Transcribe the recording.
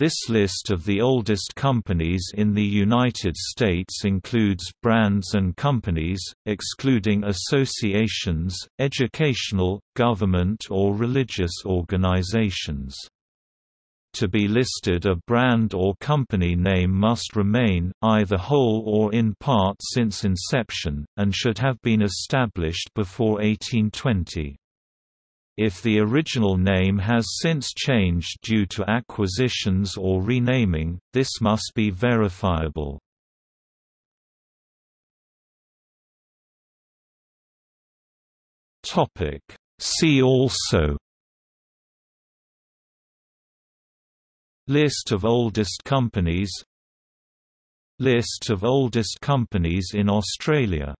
This list of the oldest companies in the United States includes brands and companies, excluding associations, educational, government or religious organizations. To be listed a brand or company name must remain, either whole or in part since inception, and should have been established before 1820. If the original name has since changed due to acquisitions or renaming, this must be verifiable. See also List of oldest companies List of oldest companies in Australia